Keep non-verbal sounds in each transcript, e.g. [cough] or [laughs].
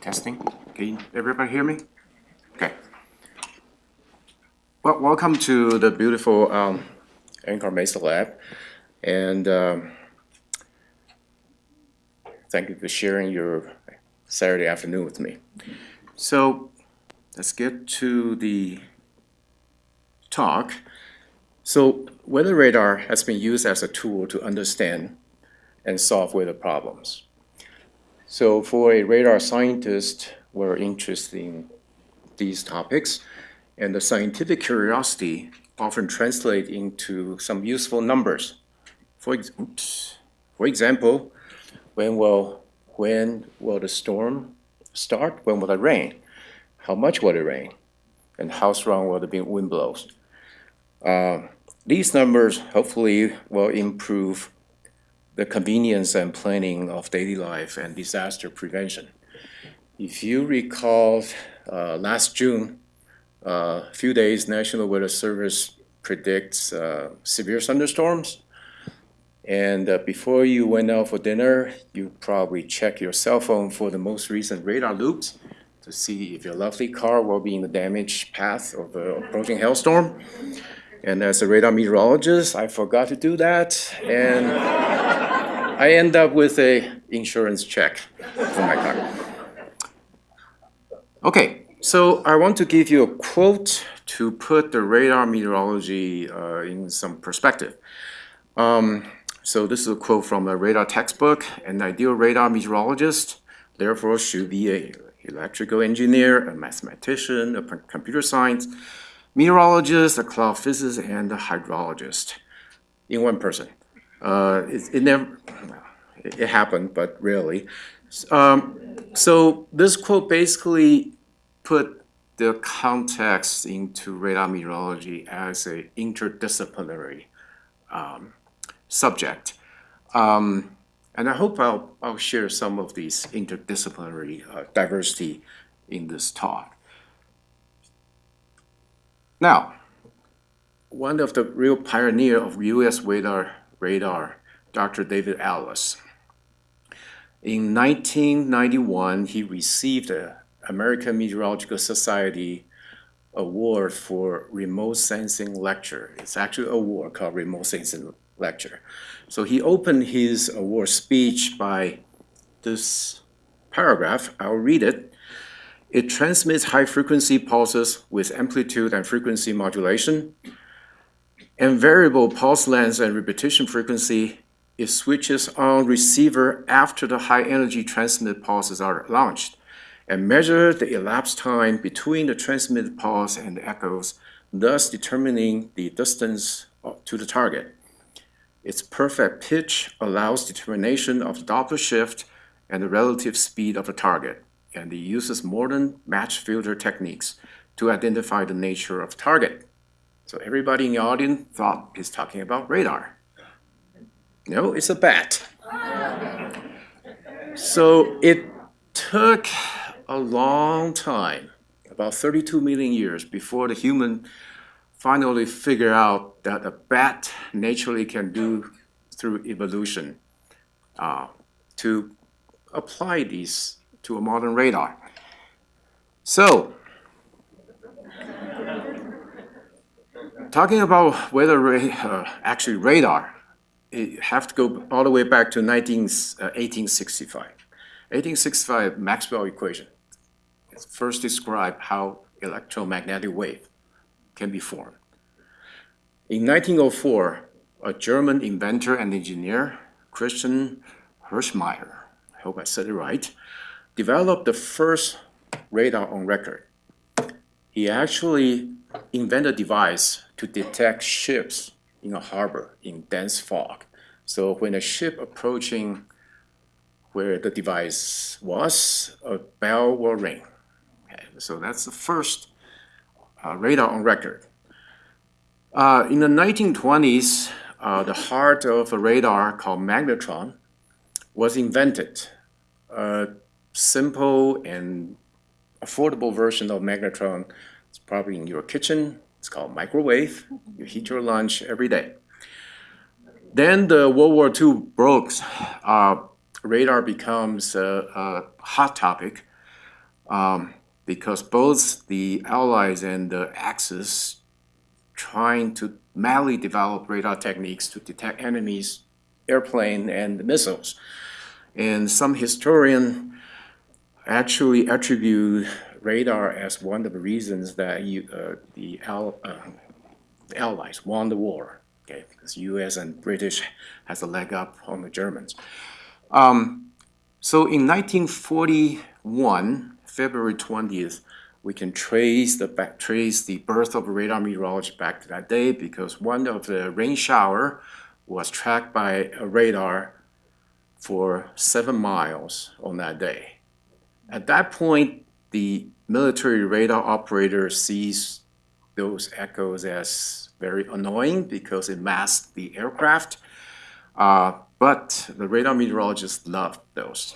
Testing. Can everybody hear me? Okay. Well, welcome to the beautiful um, NCAR Mesa Lab. And um, thank you for sharing your Saturday afternoon with me. So let's get to the talk. So weather radar has been used as a tool to understand and solve weather problems. So for a radar scientist, we're interested in these topics, and the scientific curiosity often translate into some useful numbers. For, ex oops, for example, when will, when will the storm start? When will it rain? How much will it rain? And how strong will the wind blows? Uh, these numbers hopefully will improve the convenience and planning of daily life and disaster prevention. If you recall, uh, last June, a uh, few days, National Weather Service predicts uh, severe thunderstorms. And uh, before you went out for dinner, you probably check your cell phone for the most recent radar loops to see if your lovely car will be in the damaged path of the approaching hailstorm. And as a radar meteorologist, I forgot to do that. And I end up with a insurance check for my car. Okay, so I want to give you a quote to put the radar meteorology uh, in some perspective. Um, so this is a quote from a radar textbook. An ideal radar meteorologist, therefore, should be a electrical engineer, a mathematician, a computer science, meteorologist, a cloud physicist, and a hydrologist in one person. Uh, it, it, never, it happened, but rarely. Um, so this quote basically put the context into radar meteorology as an interdisciplinary um, subject. Um, and I hope I'll, I'll share some of these interdisciplinary uh, diversity in this talk. Now, one of the real pioneer of U.S. radar, radar Dr. David Atlas. In 1991, he received the American Meteorological Society award for remote sensing lecture. It's actually an award called remote sensing lecture. So he opened his award speech by this paragraph. I'll read it. It transmits high-frequency pulses with amplitude and frequency modulation. And variable pulse length and repetition frequency, it switches on receiver after the high-energy transmitted pulses are launched and measure the elapsed time between the transmitted pulse and the echoes, thus determining the distance to the target. Its perfect pitch allows determination of the Doppler shift and the relative speed of the target and it uses modern match filter techniques to identify the nature of target. So everybody in the audience thought he's talking about radar. No, it's a bat. So it took a long time, about 32 million years, before the human finally figured out that a bat naturally can do through evolution uh, to apply these to a modern radar. So, talking about whether uh, actually radar, you have to go all the way back to 19, uh, 1865. 1865 Maxwell equation first described how electromagnetic wave can be formed. In 1904, a German inventor and engineer, Christian Hülsmeyer, I hope I said it right, developed the first radar on record. He actually invented a device to detect ships in a harbor in dense fog. So when a ship approaching where the device was, a bell will ring. Okay, so that's the first uh, radar on record. Uh, in the 1920s, uh, the heart of a radar called magnetron was invented. A simple and affordable version of magnetron is probably in your kitchen. It's called microwave. You heat your lunch every day. Then the World War II broke. Uh, radar becomes a, a, hot topic. um, because both the Allies and the Axis trying to madly develop radar techniques to detect enemies, airplane and missiles. And some historian actually attribute radar as one of the reasons that you, uh, the, Al, uh, Allies won the war, okay, because U.S. and British has a leg up on the Germans. Um, so in 1941, February 20th, we can trace the back, trace the birth of radar meteorology back to that day because one of the rain shower was tracked by a radar for seven miles on that day. At that point, the military radar operator sees those echoes as very annoying because it masks the aircraft. Uh, but the radar meteorologists loved those.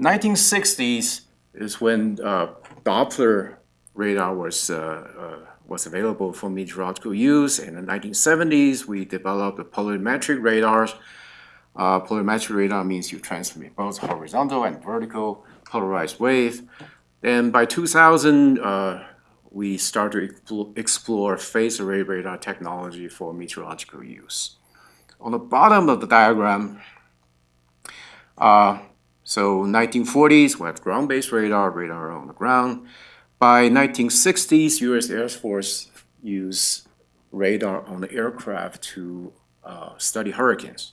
1960s is when uh, Doppler radar was, uh, uh, was available for meteorological use. In the 1970s, we developed the polarimetric radars. Uh, polarimetric radar means you transmit both horizontal and vertical polarized wave. And by 2000, uh, we started to explore phase array radar technology for meteorological use. On the bottom of the diagram, uh, so 1940s, we have ground-based radar, radar on the ground. By 1960s, U.S. Air Force used radar on the aircraft to uh, study hurricanes.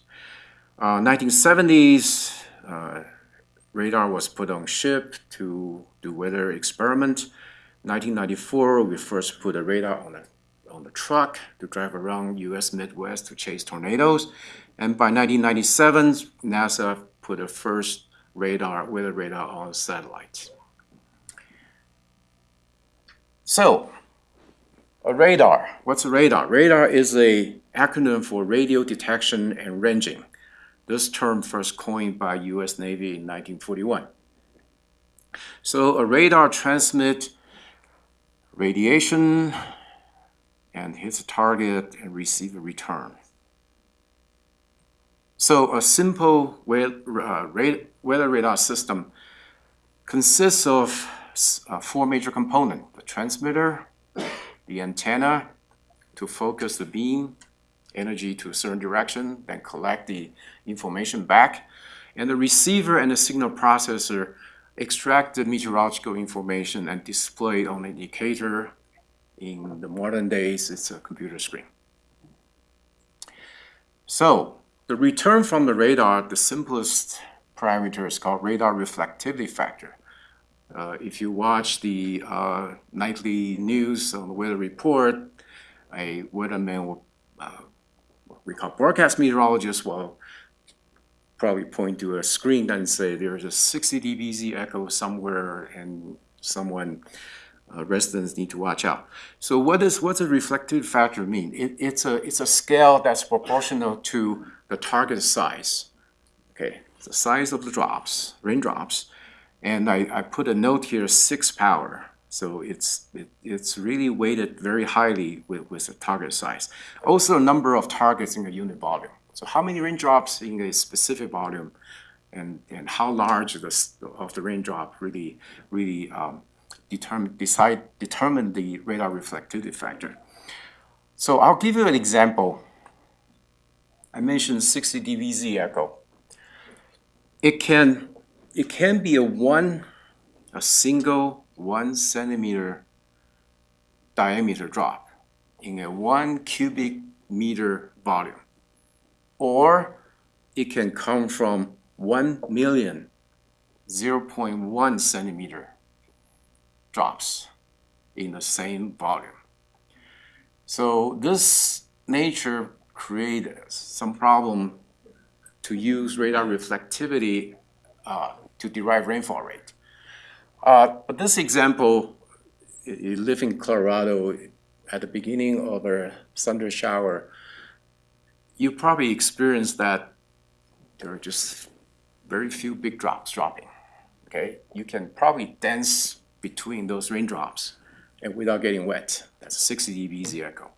Uh, 1970s, uh, radar was put on ship to do weather experiment. 1994, we first put a radar on a on the truck to drive around U.S. Midwest to chase tornadoes. And by 1997, NASA put the first radar, weather radar on satellites. So, a radar. What's a radar? Radar is a acronym for radio detection and ranging. This term first coined by U.S. Navy in 1941. So a radar transmits radiation, and hits a target and receive a return. So a simple uh, weather radar system consists of uh, four major components. The transmitter, the antenna to focus the beam, energy to a certain direction, then collect the information back, and the receiver and the signal processor extract the meteorological information and display it on an indicator in the modern days, it's a computer screen. So the return from the radar, the simplest parameter is called radar reflectivity factor. Uh, if you watch the uh, nightly news on the weather report, a weatherman will, uh, we call broadcast meteorologists will probably point to a screen and say there's a 60 dBz echo somewhere and someone uh, residents need to watch out. So what does what's a reflective factor mean? It, it's a it's a scale that's proportional to the target size. Okay, the size of the drops, raindrops, and I, I put a note here, six power. So it's it, it's really weighted very highly with, with the target size. Also, number of targets in a unit volume. So how many raindrops in a specific volume, and and how large the, of the raindrop really really um, determine, decide, determine the radar reflectivity factor. So I'll give you an example. I mentioned 60 dBz echo. It can, it can be a one, a single one centimeter diameter drop in a one cubic meter volume. Or it can come from 1 million 0.1 centimeter drops in the same volume. So this nature created some problem to use radar reflectivity uh, to derive rainfall rate. Uh, but this example, you live in Colorado at the beginning of a thunder shower, you probably experienced that there are just very few big drops dropping. Okay, you can probably dance between those raindrops and without getting wet. That's 60 dBz echo.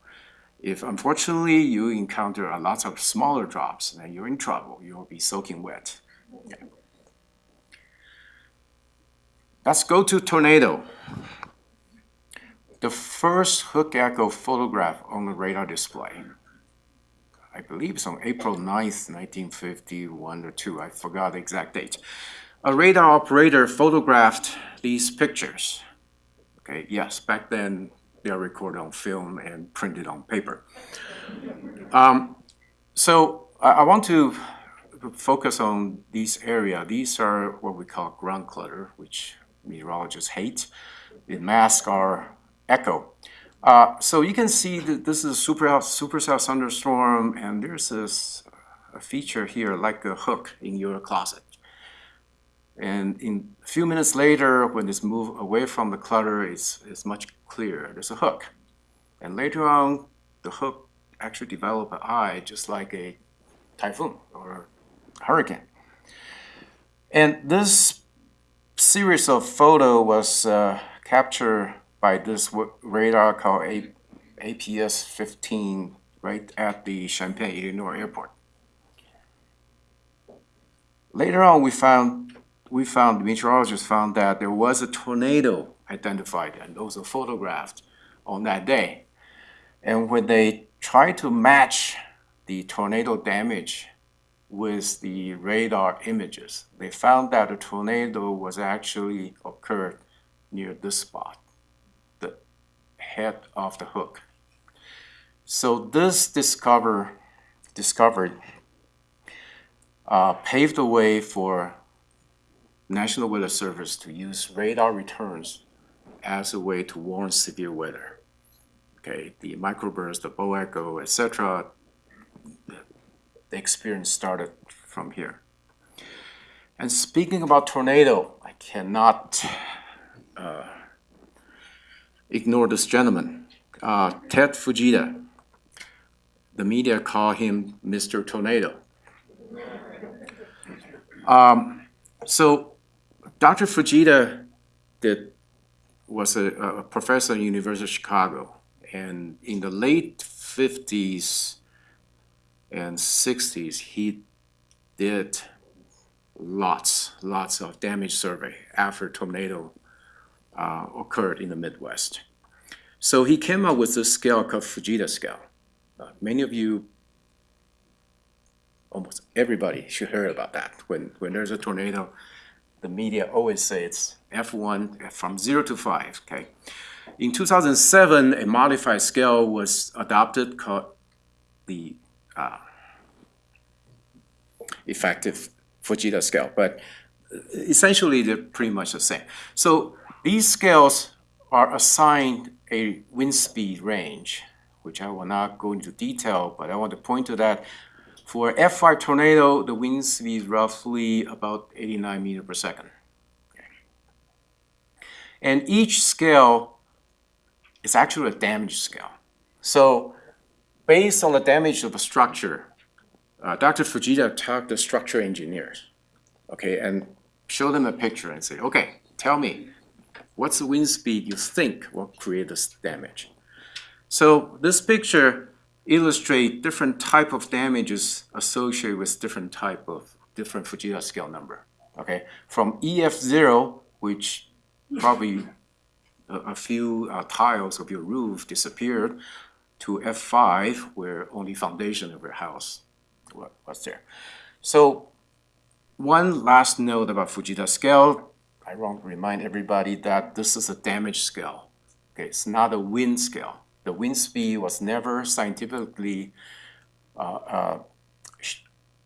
If unfortunately you encounter a lot of smaller drops, then you're in trouble. You'll be soaking wet. Let's go to tornado. The first hook echo photograph on the radar display. I believe it's on April 9th, 1951 or 2. I forgot the exact date. A radar operator photographed these pictures. Okay, yes, back then they are recorded on film and printed on paper. Um, so I, I want to focus on these area. These are what we call ground clutter, which meteorologists hate. It masks our echo. Uh, so you can see that this is a super supercell thunderstorm, and there's this a feature here like a hook in your closet. And in a few minutes later, when it's moved away from the clutter, it's, it's much clearer. There's a hook. And later on, the hook actually develop an eye just like a typhoon or a hurricane. And this series of photo was uh, captured by this radar called A APS-15 right at the Champaign, Illinois airport. Later on, we found we found meteorologists found that there was a tornado identified and also photographed on that day. And when they tried to match the tornado damage with the radar images, they found that a tornado was actually occurred near this spot, the head of the hook. So this discover, discovered uh, paved the way for National Weather Service to use radar returns as a way to warn severe weather. Okay, the microburst, the bow echo, etc. The experience started from here. And speaking about tornado, I cannot uh, ignore this gentleman, uh, Ted Fujita. The media call him Mr. Tornado. Um, so Dr. Fujita did, was a, a professor at the University of Chicago. And in the late 50s and 60s, he did lots, lots of damage survey after tornado uh, occurred in the Midwest. So he came up with this scale called Fujita scale. Uh, many of you, almost everybody should hear about that. When, when there's a tornado, the media always say it's F1 from 0 to 5, okay? In 2007, a modified scale was adopted called the uh, effective Fujita scale, but essentially they're pretty much the same. So these scales are assigned a wind speed range, which I will not go into detail, but I want to point to that for F5 tornado, the wind speed is roughly about 89 meter per second. And each scale is actually a damage scale. So based on the damage of a structure, uh, Dr. Fujita talked to structure engineers, okay, and show them a picture and say, okay, tell me, what's the wind speed you think will create this damage? So this picture illustrate different type of damages associated with different type of different Fujita scale number. Okay, from EF0, which probably a, a few uh, tiles of your roof disappeared, to F5, where only foundation of your house was there. So one last note about Fujita scale, I want to remind everybody that this is a damage scale. Okay, it's not a wind scale the wind speed was never scientifically uh, uh,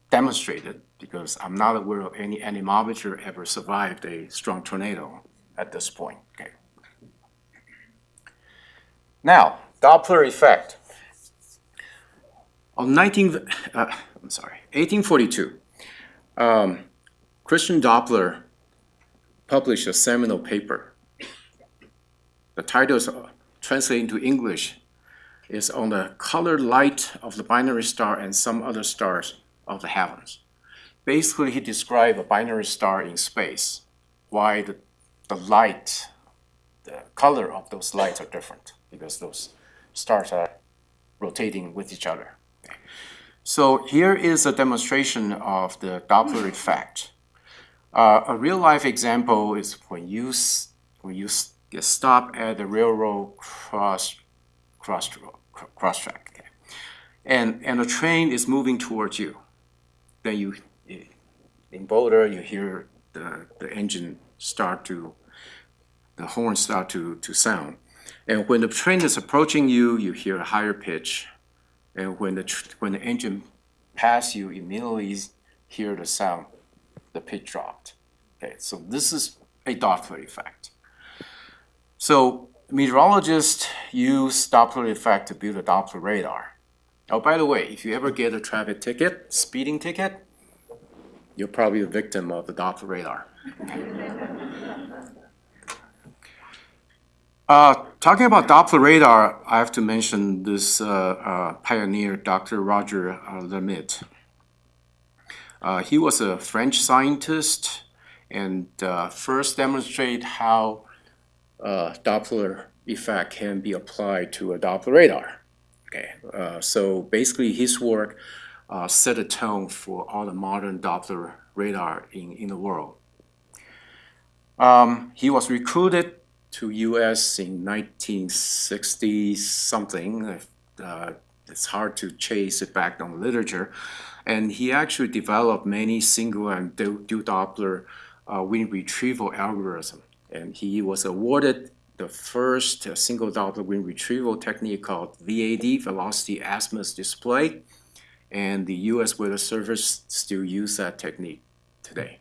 demonstrated because I'm not aware of any anemometer ever survived a strong tornado at this point. Okay. Now, Doppler effect. On 19, uh, I'm sorry, 1842, um, Christian Doppler published a seminal paper. The title is translated into English is on the colored light of the binary star and some other stars of the heavens. Basically, he described a binary star in space, why the, the light, the color of those lights are different, because those stars are rotating with each other. So here is a demonstration of the Doppler [laughs] effect. Uh, a real life example is when you when you get stopped at the railroad cross cross cross track, okay? and and the train is moving towards you. Then you in Boulder you hear the the engine start to the horn start to to sound, and when the train is approaching you, you hear a higher pitch, and when the when the engine pass you, immediately hear the sound, the pitch dropped. Okay, so this is a Doppler effect. So meteorologists use Doppler effect to build a Doppler radar. Oh, by the way, if you ever get a traffic ticket, speeding ticket, you're probably a victim of the Doppler radar. Uh, talking about Doppler radar, I have to mention this uh, uh, pioneer, Dr. Roger uh, Lhermitte. Uh, he was a French scientist and uh, first demonstrate how Doppler effect can be applied to a Doppler radar. Okay, so basically his work set a tone for all the modern Doppler radar in, in the world. Um, he was recruited to U.S. in 1960 something. Uh, it's hard to chase it back on the literature, and he actually developed many single and dual Doppler uh, wind retrieval algorithm. And he was awarded the first uh, single Doppler wind retrieval technique called VAD, Velocity Azimuth Display. And the US Weather Service still use that technique today.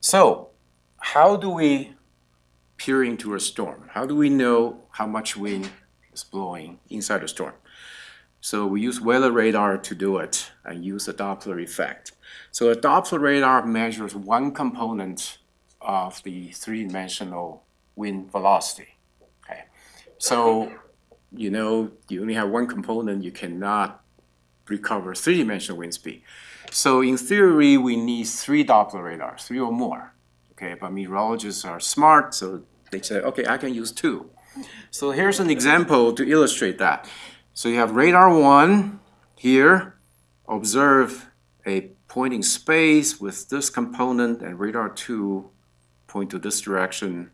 So, how do we peer into a storm? How do we know how much wind is blowing inside a storm? So we use weather radar to do it and use the Doppler effect. So a Doppler radar measures one component of the three-dimensional wind velocity. Okay, so you know you only have one component, you cannot recover three-dimensional wind speed. So in theory, we need three Doppler radars, three or more. Okay, but meteorologists are smart, so they say, okay, I can use two. So here's an example to illustrate that. So you have radar one here, observe a pointing space with this component, and radar two point to this direction.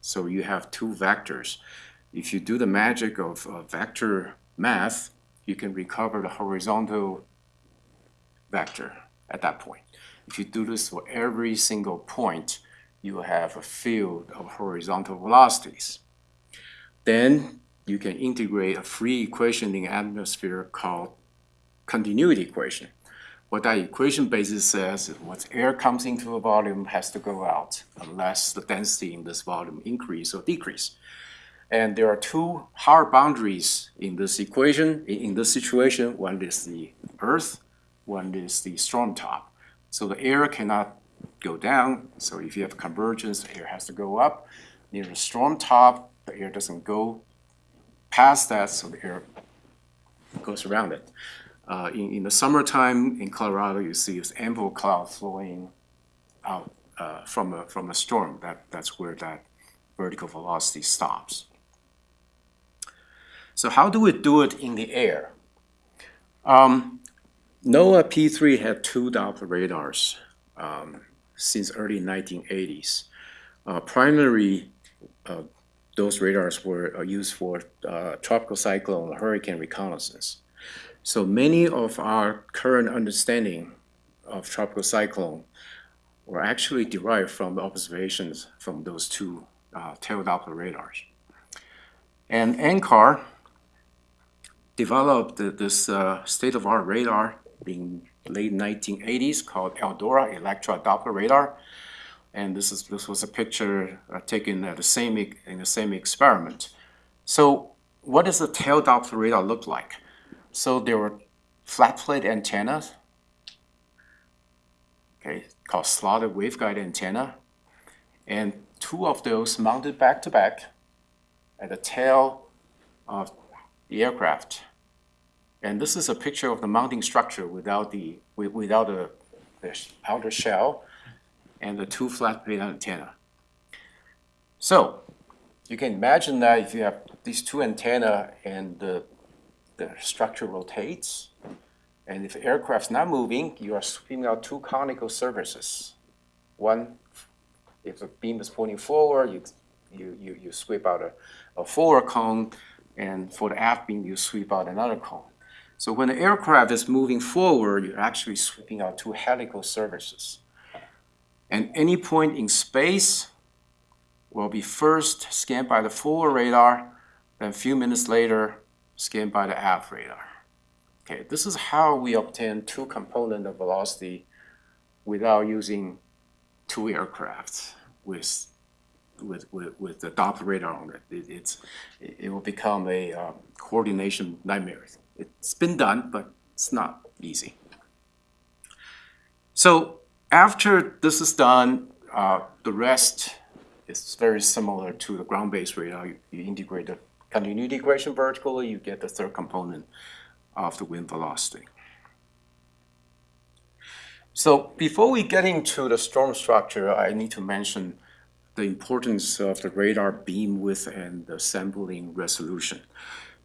So you have two vectors. If you do the magic of uh, vector math, you can recover the horizontal vector at that point. If you do this for every single point, you have a field of horizontal velocities. Then you can integrate a free equation in the atmosphere called continuity equation. What that equation basically says is what air comes into a volume has to go out unless the density in this volume increase or decrease. And there are two hard boundaries in this equation, in, in this situation. One is the Earth, one is the storm top. So the air cannot go down. So if you have convergence, the air has to go up. Near the storm top, the air doesn't go past that, so the air goes around it. Uh, in, in the summertime in Colorado, you see this ample cloud flowing out uh, from a from a storm. That that's where that vertical velocity stops. So how do we do it in the air? Um, NOAA P3 had two Doppler radars um, since early 1980s. Uh, primary uh, those radars were uh, used for uh, tropical cyclone hurricane reconnaissance. So many of our current understanding of tropical cyclone were actually derived from the observations from those two uh, tail Doppler radars. And NCAR developed this uh, state-of-art radar in late 1980s called Eldora Electra Doppler Radar. And this, is, this was a picture uh, taken at the same, in the same experiment. So what does the tail Doppler radar look like? So there were flat plate antennas, okay, called slotted waveguide antenna, and two of those mounted back to back at the tail of the aircraft. And this is a picture of the mounting structure without the without the, the outer shell and the two flat plate antenna. So you can imagine that if you have these two antenna and the, the structure rotates, And if aircraft's not moving, you are sweeping out two conical surfaces. One, if the beam is pointing forward, you, you, you, you sweep out a, a forward cone, and for the aft beam, you sweep out another cone. So when the aircraft is moving forward, you're actually sweeping out two helical surfaces. And any point in space will be first scanned by the forward radar, then a few minutes later, scanned by the aft radar. Okay, this is how we obtain two component of velocity without using two aircraft with with, with, with the Doppler radar on it. it it's, it will become a um, coordination nightmare. It's been done, but it's not easy. So after this is done, uh, the rest is very similar to the ground-based radar. You, you integrate the continuity equation vertically, you get the third component of the wind velocity. So before we get into the storm structure, I need to mention the importance of the radar beam width and the sampling resolution.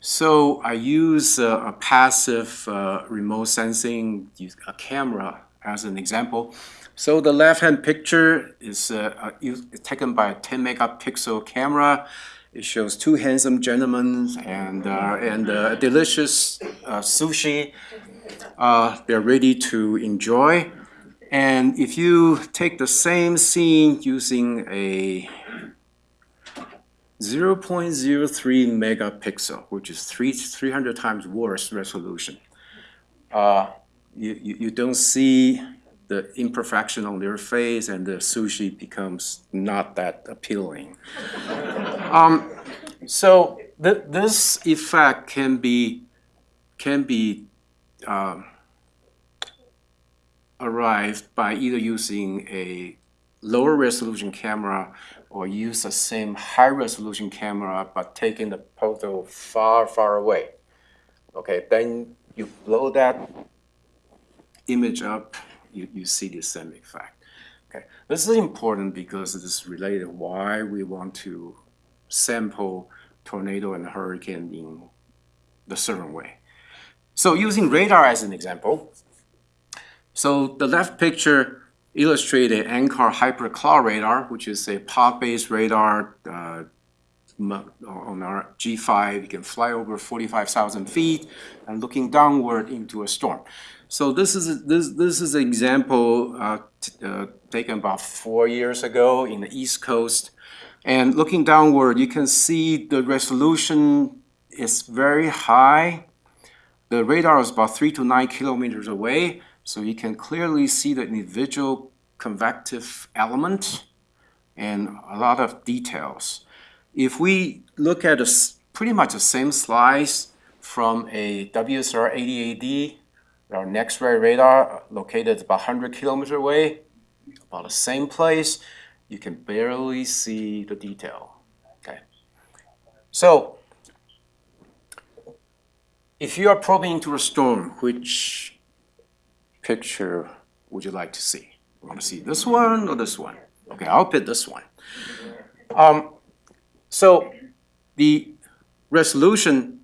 So I use a, a passive uh, remote sensing, a camera as an example. So the left-hand picture is uh, taken by a 10 megapixel camera. It shows two handsome gentlemen and, uh, and uh, delicious uh, sushi uh, they're ready to enjoy. And if you take the same scene using a 0.03 megapixel, which is three, 300 times worse resolution, uh, you, you, you don't see the imperfection on their face and the sushi becomes not that appealing. [laughs] um, so th this effect can be, can be um, arrived by either using a lower resolution camera or use the same high resolution camera but taking the photo far, far away. Okay, then you blow that image up, you, you see the same effect. Okay, this is important because it is related why we want to sample tornado and hurricane in the certain way. So using radar as an example, so the left picture illustrates an NCAR HIAPER Cloud radar, which is a pod-based radar uh, on our G5. You can fly over 45,000 feet and looking downward into a storm. So this is this this is an example uh, uh, taken about four years ago in the East Coast, and looking downward, you can see the resolution is very high. The radar is about three to nine kilometers away, so you can clearly see the individual convective element and a lot of details. If we look at a, pretty much the same slice from a WSR 88D, our NEXRAD radar located about 100 kilometers away, about the same place, you can barely see the detail. Okay, so if you are probing into a storm, which picture would you like to see? You want to see this one or this one? Okay, I'll pick this one. Um, so the resolution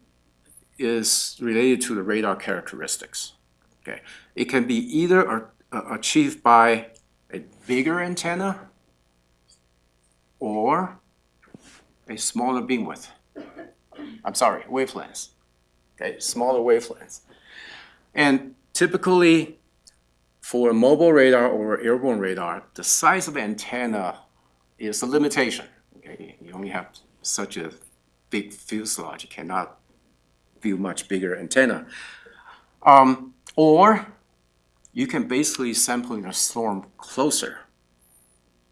is related to the radar characteristics. Okay, it can be either achieved by a bigger antenna or a smaller beam width. I'm sorry, wavelengths. Okay, smaller wavelengths. And typically, for a mobile radar or airborne radar, the size of the antenna is a limitation. Okay? You only have such a big fuselage, you cannot view much bigger antenna. Um, or you can basically sample a storm closer.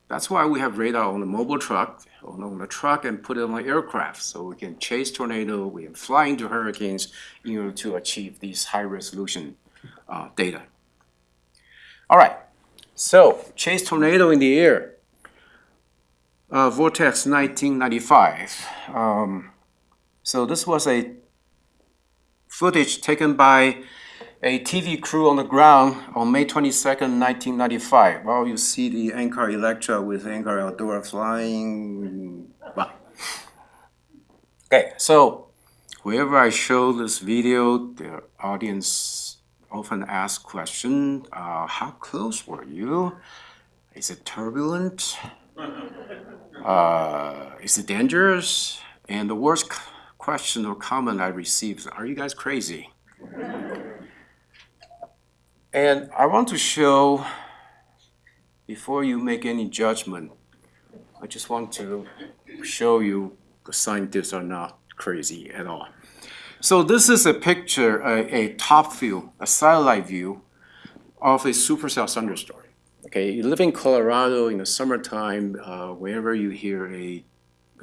That's why we have radar on the mobile truck, on the truck and put it on the aircraft. So we can chase tornado, we can fly into hurricanes in order to achieve these high resolution uh, data. All right, so chase tornado in the air. Uh, Vortex 1995. Um, so this was a footage taken by a TV crew on the ground on May 22nd, 1995. Well, you see the NCAR Electra with NCAR Eldora flying. Okay, so wherever I show this video, the audience often asked question, uh, how close were you? Is it turbulent? [laughs] Uh, is it dangerous? And the worst question or comment I received, are you guys crazy? And I want to show, before you make any judgment, I just want to show you the scientists are not crazy at all. So this is a picture, a, a top view, a satellite view of a supercell thunderstorm. Okay, you live in Colorado in the summertime, uh, whenever you hear a,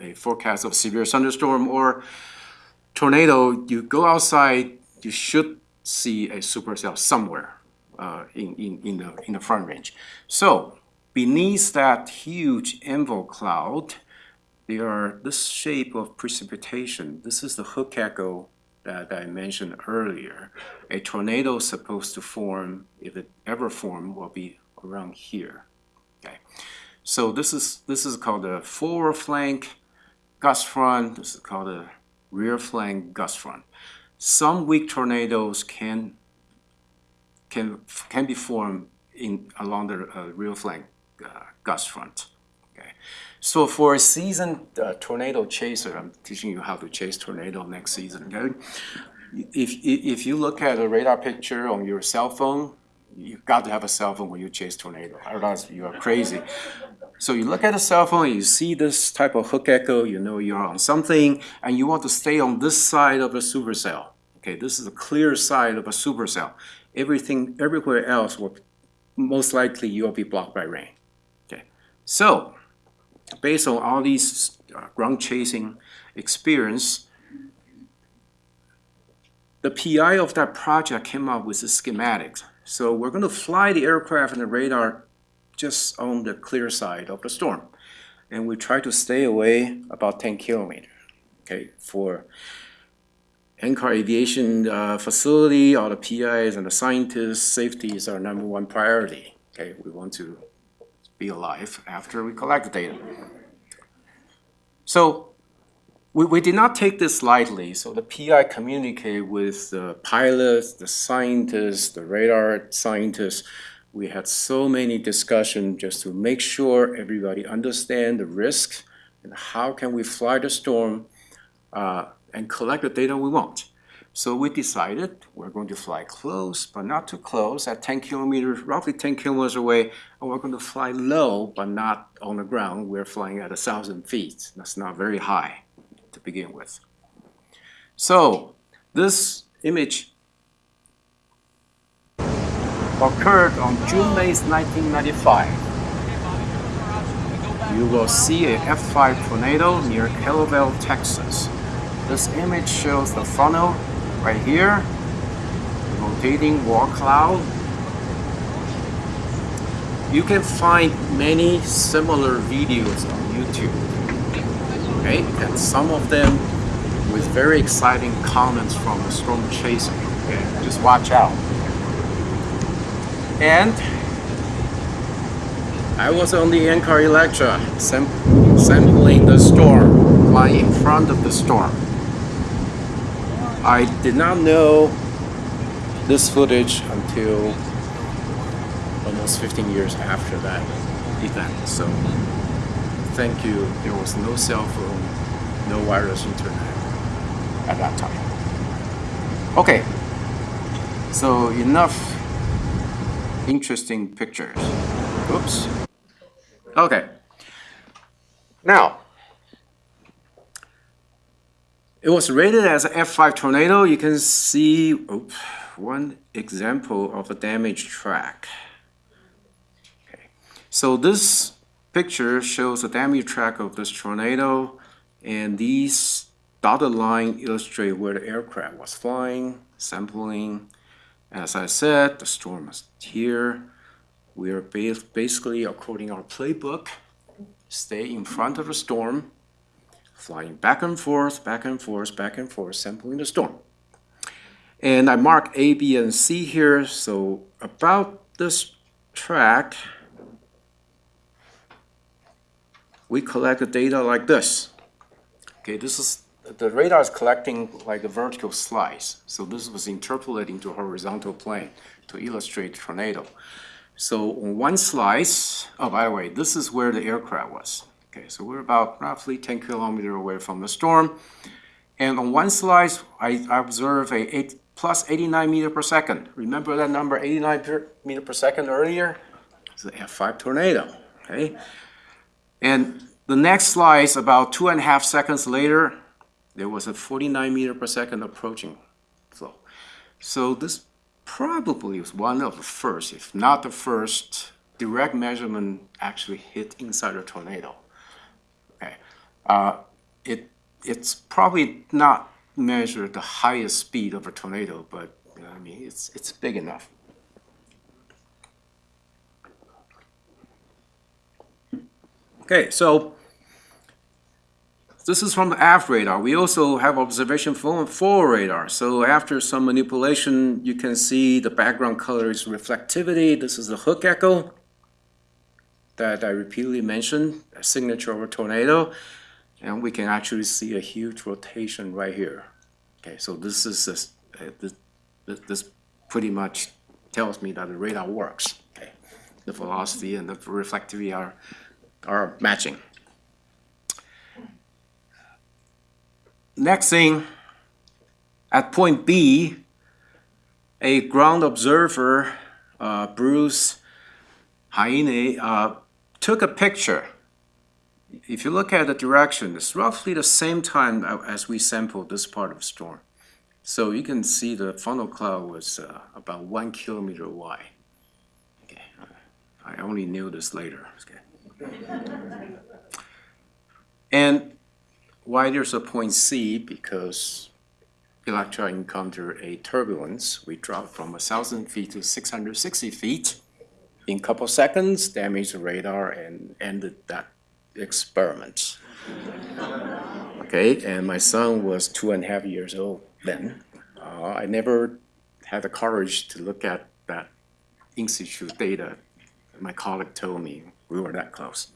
a forecast of severe thunderstorm or tornado, you go outside, you should see a supercell somewhere uh, in, in, in, the, in the front range. So beneath that huge envelope cloud, there are this shape of precipitation. This is the hook echo that I mentioned earlier. A tornado is supposed to form, if it ever form, will be around here. Okay, so this is this is called a forward flank gust front. This is called a rear flank gust front. Some weak tornadoes can can can be formed in along the uh, rear flank uh, gust front. So for a seasoned uh, tornado chaser, I'm teaching you how to chase tornado next season. Okay, if if you look at a radar picture on your cell phone, you've got to have a cell phone when you chase tornado. Otherwise, you are crazy. So you look at a cell phone, you see this type of hook echo, you know you're on something, and you want to stay on this side of a supercell. Okay, this is a clear side of a supercell. Everything, everywhere else will most likely you'll be blocked by rain. Okay, so based on all these uh, ground chasing experience, the PI of that project came up with the schematics. So we're going to fly the aircraft and the radar just on the clear side of the storm. And we try to stay away about 10 kilometers. Okay, for NCAR aviation uh, facility, all the PIs and the scientists, safety is our number one priority. Okay, we want to be alive after we collect the data. So we, we did not take this lightly. So the PI communicated with the pilots, the scientists, the radar scientists. We had so many discussions just to make sure everybody understand the risk and how can we fly the storm uh, and collect the data we want. So we decided we're going to fly close, but not too close, at 10 kilometers, roughly 10 kilometers away, and we're going to fly low, but not on the ground. We're flying at 1,000 feet. That's not very high to begin with. So this image occurred on June 8, 1995. You will see a F5 tornado near Kellerville, Texas. This image shows the funnel right here, rotating wall cloud. You can find many similar videos on YouTube okay? And some of them with very exciting comments from storm chaser, okay? Just watch out. And I was on the NCAR Electra sam sampling the storm, flying in front of the storm. I did not know this footage until almost 15 years after that event. So thank you, there was no cell phone, no wireless internet at that time. Okay, so enough interesting pictures. Oops. Okay. Now, it was rated as an F5 tornado. You can see oops, one example of a damaged track. Okay. So this picture shows a damage track of this tornado and these dotted line illustrate where the aircraft was flying, sampling. As I said, the storm is here. We are basically, according our playbook, stay in front of the storm, flying back and forth, back and forth, back and forth, sampling the storm. And I mark A, B, and C here. So about this track, we collect the data like this. Okay, this is the radar is collecting like a vertical slice. So this was interpolating to horizontal plane to illustrate tornado. So on one slice, oh, by the way, this is where the aircraft was. Okay, so we're about roughly 10 kilometer away from the storm. And on one slice, I observe a eight, plus 89 meter per second. Remember that number 89 per, meter per second earlier? It's the F5 tornado, okay? And the next slice, about two and a half seconds later, there was a 49 meter per second approaching flow. So this probably was one of the first, if not the first, direct measurement actually hit inside a tornado. Uh, it it's probably not measured the highest speed of a tornado, but I mean it's it's big enough. Okay, so this is from the aft radar. We also have observation from forward radar. So after some manipulation, you can see the background color is reflectivity. This is the hook echo that I repeatedly mentioned, a signature of a tornado. And we can actually see a huge rotation right here. Okay, so this is this, uh, this, this pretty much tells me that the radar works. Okay, the velocity and the reflectivity are are matching. Next thing, at point B, a ground observer, uh, Bruce Heine, uh, took a picture. If you look at the direction, it's roughly the same time as we sampled this part of the storm. So you can see the funnel cloud was uh, about one kilometer wide. Okay. I only knew this later. Okay. and why there's a point C? Because Electra encountered a turbulence. We dropped from 1,000 feet to 660 feet. In a couple seconds, damaged the radar and ended that experiment. okay, and my son was two and a half years old then. Uh, I never had the courage to look at that in situ data. My colleague told me we were that close.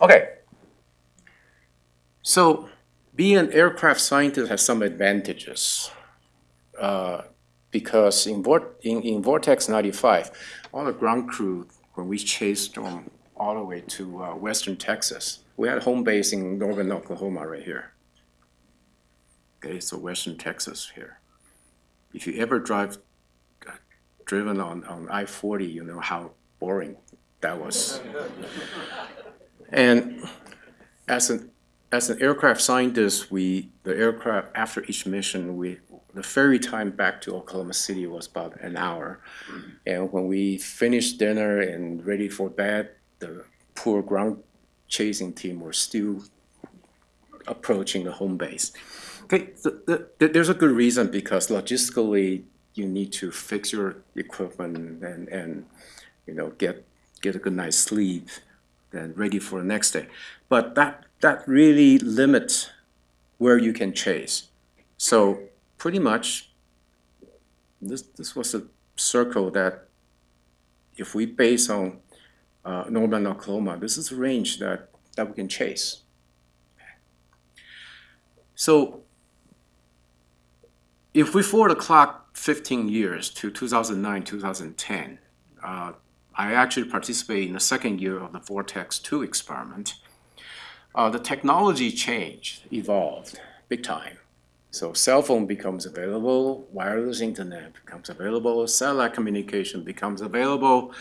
Okay, so being an aircraft scientist has some advantages uh, because in, in, in, Vortex 95, all the ground crew, when we chased them all the way to uh, western Texas, we had home base in northern Oklahoma right here. Okay, so western Texas here. If you ever drive, uh, driven on, on I-40, you know how boring that was. and as an as an aircraft scientist, we the aircraft after each mission, we the ferry time back to Oklahoma City was about an hour, and when we finished dinner and ready for bed, the poor ground chasing team were still approaching the home base. Okay, the, the, there's a good reason because logistically you need to fix your equipment and and you know get get a good night's sleep and ready for the next day. But that that really limits where you can chase. So pretty much, this, this was a circle that if we base on uh, Norman, Oklahoma, this is a range that, that we can chase. So if we forward the clock 15 years to 2009, 2010, uh, I actually participated in the second year of the Vortex 2 experiment uh, the technology changed, evolved big time. So cell phone becomes available, wireless internet becomes available, satellite communication becomes available.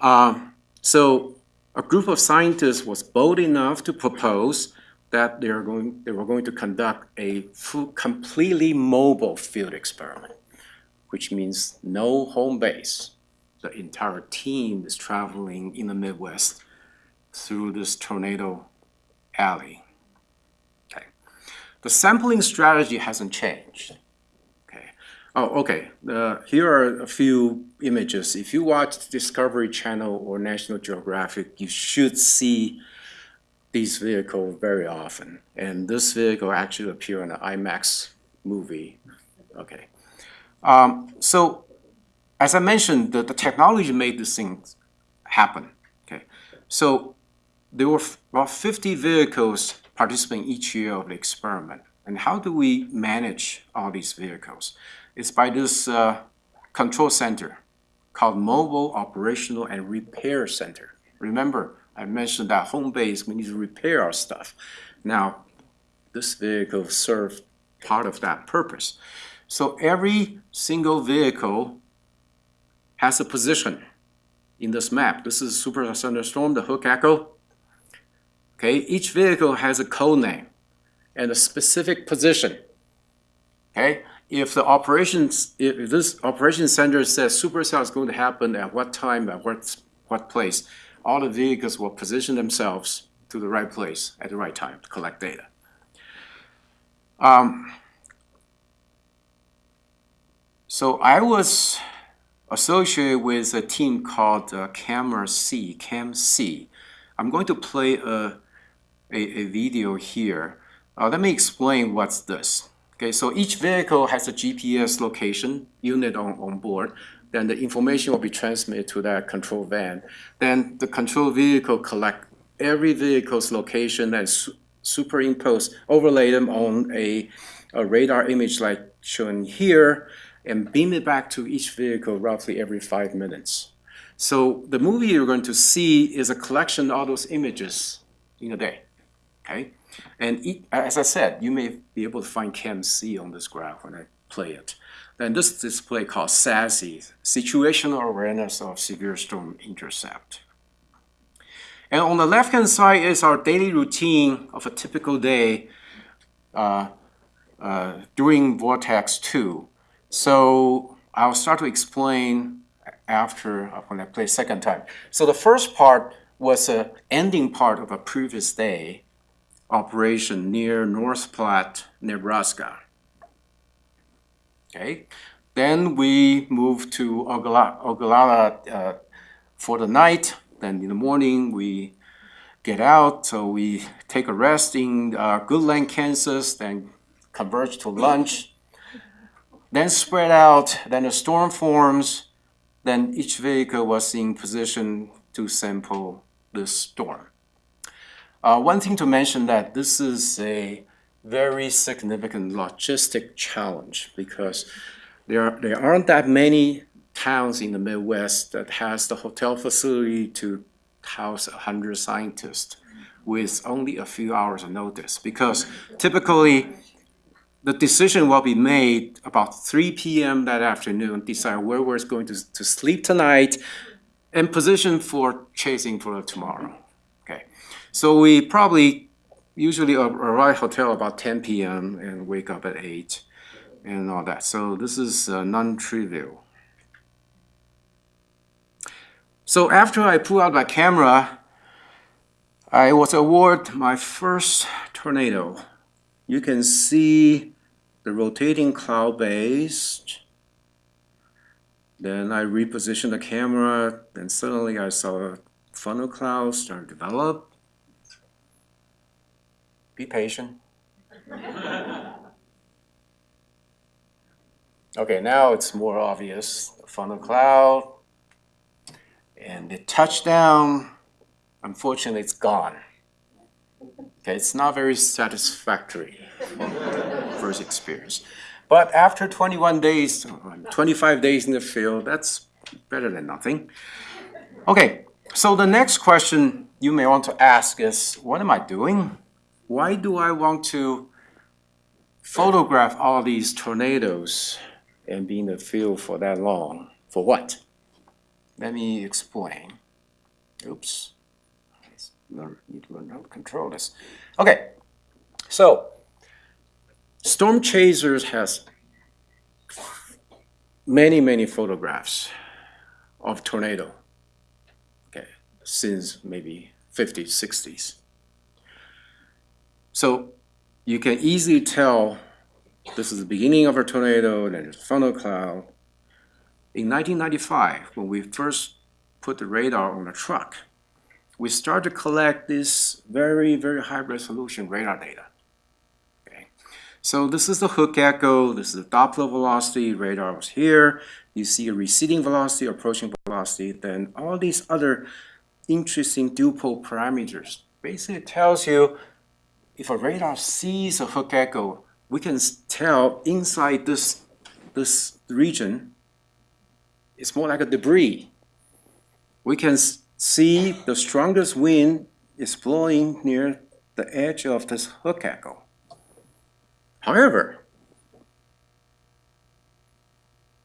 Um, so a group of scientists was bold enough to propose that they, are going, they were going to conduct a completely mobile field experiment, which means no home base. The entire team is traveling in the Midwest through this tornado alley. Okay. The sampling strategy hasn't changed. Oh, okay. Uh, here are a few images. If you watch Discovery Channel or National Geographic, you should see these vehicles very often. And this vehicle actually appeared in an IMAX movie. Okay. Um, so as I mentioned, the, the technology made this thing happen. Okay. So there were about 50 vehicles participating each year of the experiment. And how do we manage all these vehicles? It's by this uh, control center called Mobile Operational and Repair Center. Remember, I mentioned that home base, we need to repair our stuff. Now, this vehicle serves part of that purpose. So every single vehicle has a position in this map. This is Super Thunderstorm, the Hook Echo. Okay, each vehicle has a code name and a specific position. Okay, if the operations, if this operation center says supercell is going to happen at what time, at what, what place, all the vehicles will position themselves to the right place at the right time to collect data. Um, so I was associated with a team called uh, Camera C, Cam C. I'm going to play a, a, a video here. Uh, let me explain what's this. Okay, so each vehicle has a GPS location unit on, on board. Then the information will be transmitted to that control van. Then the control vehicle collect every vehicle's location and su superimpose, overlay them on a, a radar image like shown here and beam it back to each vehicle roughly every five minutes. So the movie you're going to see is a collection of all those images in a day, okay? And as I said, you may be able to find Cam C on this graph when I play it. Then this display called SASSI, Situational Awareness of Severe Storm Intercept. And on the left-hand side is our daily routine of a typical day uh, uh, during Vortex 2. So I'll start to explain after when I play second time. So the first part was a ending part of a previous day operation near North Platte, Nebraska. Okay, then we moved to Ogallala, Ogallala uh, for the night. Then in the morning we get out, so we take a rest in uh, Goodland, Kansas, then converge to lunch then spread out, then a storm forms, then each vehicle was in position to sample the storm. Uh, one thing to mention that this is a very significant logistic challenge because there, there aren't that many towns in the Midwest that has the hotel facility to house 100 scientists with only a few hours of notice because typically the decision will be made about 3 p.m. that afternoon, decide where we're going to, to sleep tonight and position for chasing for tomorrow. So we probably usually arrive at hotel about 10 p.m. and wake up at 8 and all that. So this is uh, non-trivial. So after I pull out my camera, I was awarded my first tornado. You can see the rotating cloud base. Then I repositioned the camera, and suddenly I saw a funnel cloud start to develop. Be patient. okay, now it's more obvious. The funnel cloud. And the touchdown, unfortunately, it's gone. Okay, it's not very satisfactory [laughs] first experience. But after 21 days, 25 days in the field, that's better than nothing. Okay, so the next question you may want to ask is, what am I doing? Why do I want to photograph all these tornadoes and be in the field for that long? For what? Let me explain. Oops. Learn, need to learn how to control this. Okay, so Storm Chasers has many, many photographs of tornado okay, since maybe 50s, 60s. So you can easily tell this is the beginning of a tornado, then a funnel cloud. In 1995, when we first put the radar on the truck, we started to collect this very, very high resolution radar data. Okay. So this is the hook echo, this is the Doppler velocity, radar was here. You see a receding velocity, approaching velocity, then all these other interesting dipole parameters. Basically tells you if a radar sees a hook echo, we can tell inside this, this region, it's more like a debris. We can see the strongest wind is blowing near the edge of this hook echo. However,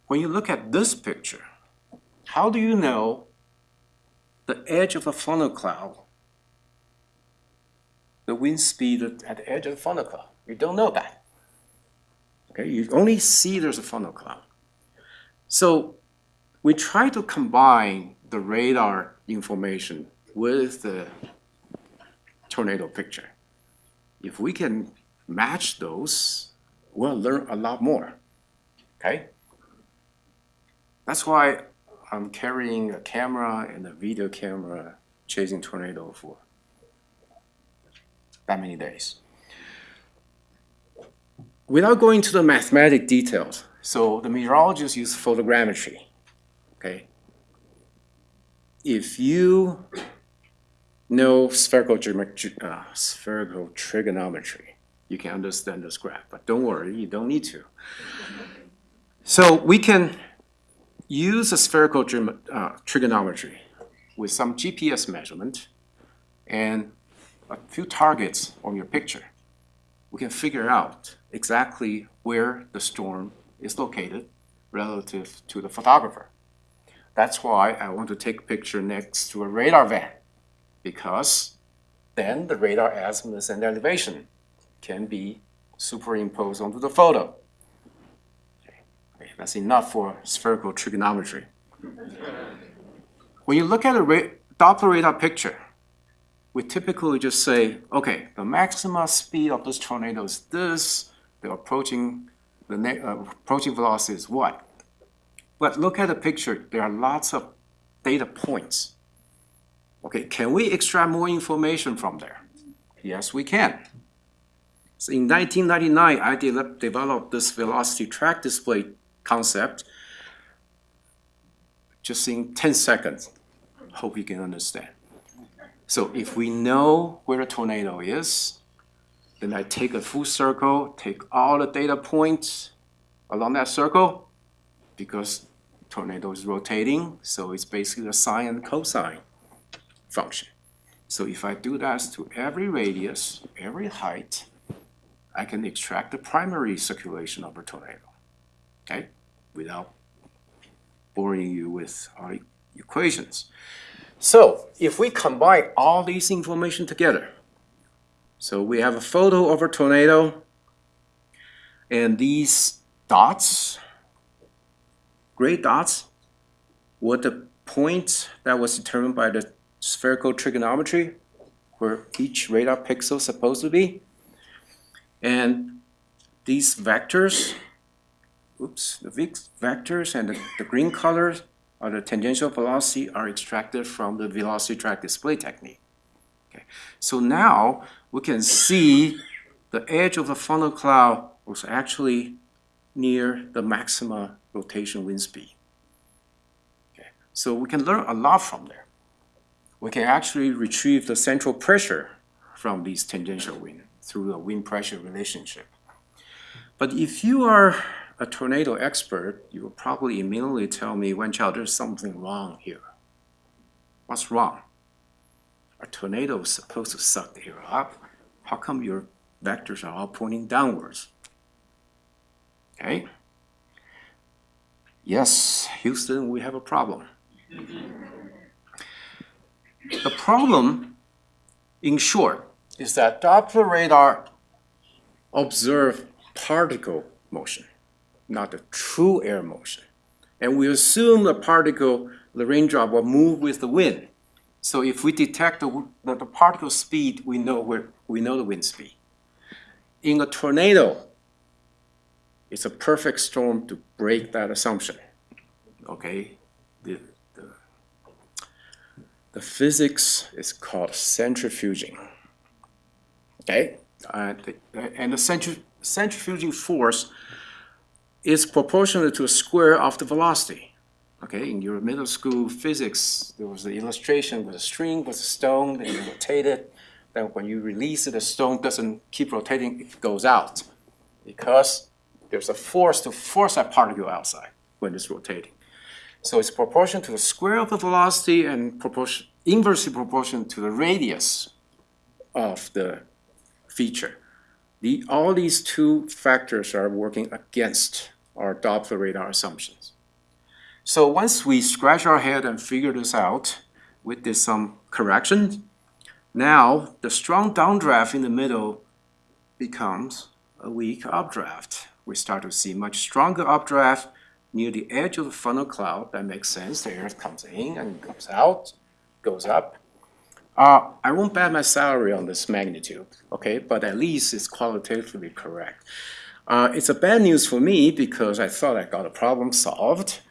when you look at this picture, how do you know the edge of a funnel cloud, the wind speed at the edge of the funnel cloud? You don't know that. Okay, you only see there's a funnel cloud. So we try to combine the radar information with the tornado picture. If we can match those, we'll learn a lot more. Okay? That's why I'm carrying a camera and a video camera chasing tornado for that many days. Without going to the mathematic details, so the meteorologists use photogrammetry, okay? If you know spherical, uh, spherical trigonometry, you can understand this graph, but don't worry, you don't need to. So we can use a spherical uh, trigonometry with some GPS measurement and a few targets on your picture. We can figure out exactly where the storm is located relative to the photographer. That's why I want to take a picture next to a radar van because then the radar azimuth and elevation can be superimposed onto the photo. Okay, that's enough for spherical trigonometry. When you look at a ra Doppler radar picture, we typically just say, okay, the maximum speed of this tornado is this, the approaching, the uh, approaching velocity is what? But look at the picture, there are lots of data points. Okay, can we extract more information from there? Yes, we can. So in 1999, I de developed this velocity track display concept just in 10 seconds. Hope you can understand. So if we know where a tornado is, then I take a full circle, take all the data points along that circle, because tornado is rotating, so it's basically a sine and cosine function. So if I do that to every radius, every height, I can extract the primary circulation of a tornado, okay, without boring you with our equations. So if we combine all these information together, so we have a photo of a tornado, and these dots, gray dots, were the point that was determined by the spherical trigonometry, where each radar pixel is supposed to be. And these vectors, oops, the vectors and the, the green colors are the tangential velocity are extracted from the velocity track display technique. Okay. So now we can see the edge of the funnel cloud was actually near the maximum rotation wind speed. Okay. So we can learn a lot from there. We can actually retrieve the central pressure from these tangential wind through the wind pressure relationship. But if you are a tornado expert, you will probably immediately tell me, Wenqiao, there's something wrong here. What's wrong? A tornado is supposed to suck the air up. How come your vectors are all pointing downwards? Okay? Yes, Houston, we have a problem. the problem, in short, is that Doppler radar observe particle motion, not the true air motion. And we assume the particle, the raindrop, will move with the wind. So if we detect the, the, the particle speed, we know where we know the wind speed. In a tornado, it's a perfect storm to break that assumption. Okay, the, the, the physics is called centrifuging. Okay, uh, the, and the centri centrifuging force is proportional to a square of the velocity. Okay, in your middle school physics, there was an illustration with a string with a stone and you rotate it. then when you release it, the stone doesn't keep rotating, it goes out. Because there's a force to force that particle outside when it's rotating. So it's proportional to the square of the velocity and proportion, inversely proportional to the radius of the feature. The, all these two factors are working against our Doppler radar assumptions. So once we scratch our head and figure this out, we did some corrections. Now the strong downdraft in the middle becomes a weak updraft. We start to see much stronger updraft near the edge of the funnel cloud. That makes sense. The air comes in and comes out, goes up. Uh, I won't bet my salary on this magnitude, okay? But at least it's qualitatively correct. Uh, it's a bad news for me because I thought I got a problem solved.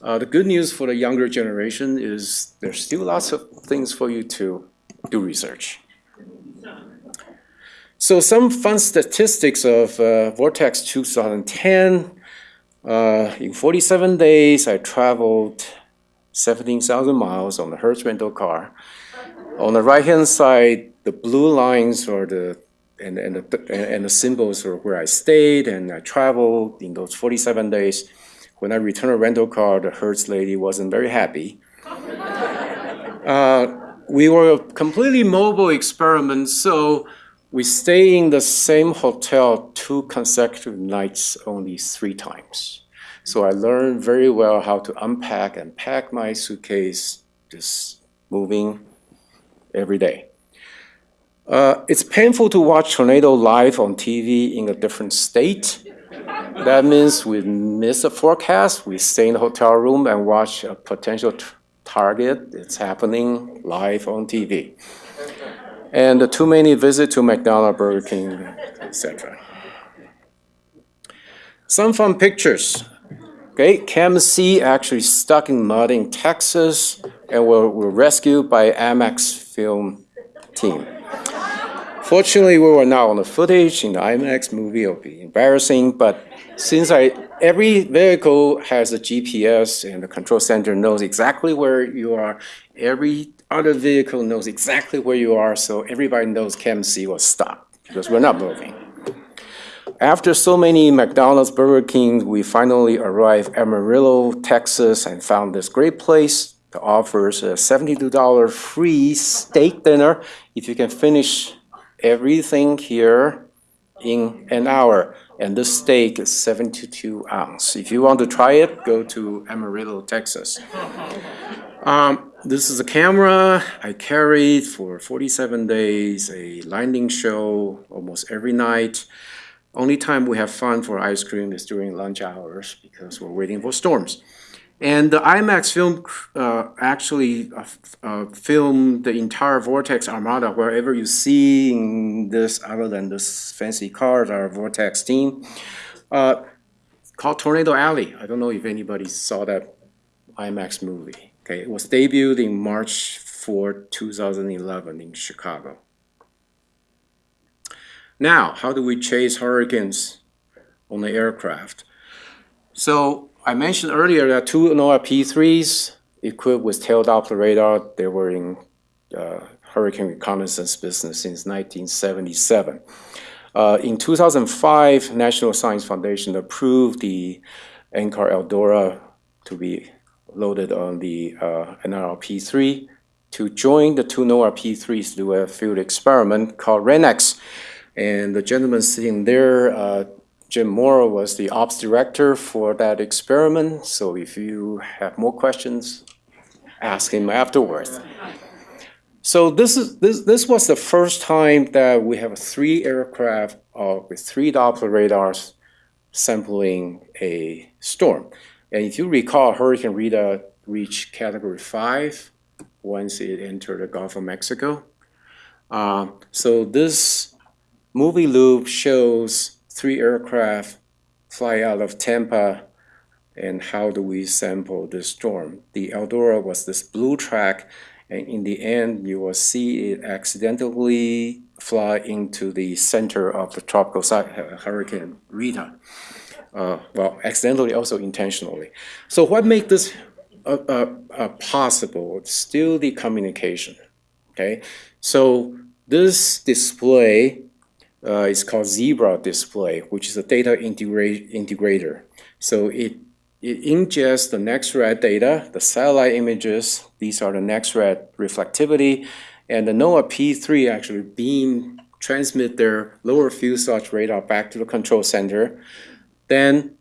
Uh, the good news for the younger generation is there's still lots of things for you to do research. So some fun statistics of uh, Vortex 2010. Uh, in 47 days, I traveled 17,000 miles on the Hertz rental car. On the right-hand side, the blue lines are the and, and, the, and the symbols are where I stayed and I traveled in those 47 days. When I returned a rental car, the Hertz lady wasn't very happy. [laughs] uh, we were a completely mobile experiment, so we stay in the same hotel two consecutive nights only three times. So I learned very well how to unpack and pack my suitcase, just moving every day. Uh, it's painful to watch tornado live on TV in a different state. That means we miss a forecast, we stay in the hotel room and watch a potential target. It's happening live on TV. And too many visits to McDonald's, Burger King, etc. Some fun pictures. Okay, Cam C actually stuck in mud in Texas and were, were rescued by IMAX film team. Fortunately, we were not on the footage in the IMAX movie. It would be embarrassing, but since I every vehicle has a GPS and the control center knows exactly where you are, every other vehicle knows exactly where you are, so everybody knows Cam C was stopped because we're not moving. After so many McDonald's, Burger King, we finally arrived Amarillo, Texas, and found this great place that offers a $72 free steak dinner if you can finish everything here in an hour. And the steak is 72 ounce. If you want to try it, go to Amarillo, Texas. [laughs] Um, this is a camera I carried for 47 days, a landing show almost every night. Only time we have fun for ice cream is during lunch hours because we're waiting for storms. And the IMAX film uh, actually uh, uh, filmed the entire Vortex Armada wherever you see in this, other than this fancy cars, our Vortex team, uh, called Tornado Alley. I don't know if anybody saw that IMAX movie. Okay, it was debuted in March 4, 2011 in Chicago. Now, how do we chase hurricanes on the aircraft? So I mentioned earlier that two NOAA P3s equipped with tail Doppler radar, they were in uh, hurricane reconnaissance business since 1977. Uh, in 2005, National Science Foundation approved the NCAR Eldora to be loaded on the uh, NRL-P3 to join the two NOAA P3s to do a field experiment called RAINEX. And the gentleman sitting there, uh, Jim Moore, was the ops director for that experiment. So if you have more questions, ask him afterwards. So this is this this was the first time that we have three aircraft uh, with three Doppler radars sampling a storm. And if you recall, Hurricane Rita reached Category Five once it entered the Gulf of Mexico. Uh, so this movie loop shows three aircraft fly out of Tampa and how do we sample the storm. The Eldora was this blue track and in the end you will see it accidentally fly into the center of the tropical uh, hurricane Rita. Uh, well, accidentally, also intentionally. So what makes this uh, uh, uh possible? Still the communication, okay? So This display uh, is called Zebra display, which is a data integra- integrator. So it, it ingests the NEXRAD data, the satellite images, these are the NEXRAD reflectivity, and the NOAA P3 actually beam transmit their lower fuselage radar back to the control center. Then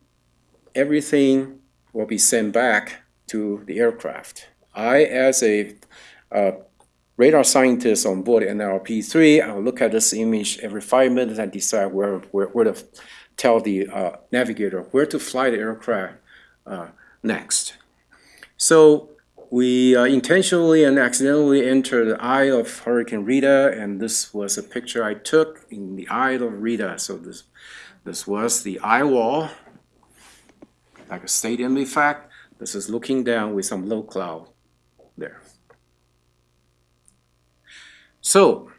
everything will be sent back to the aircraft. I, as a uh, radar scientists on board NLRP3, I'll look at this image every five minutes and decide where, where, where to tell the uh, navigator where to fly the aircraft uh, next. So we uh, intentionally and accidentally entered the eye of Hurricane Rita, and this was a picture I took in the eye of Rita. So this, this was the eye wall, like a stadium effect. This is looking down with some low cloud there. So,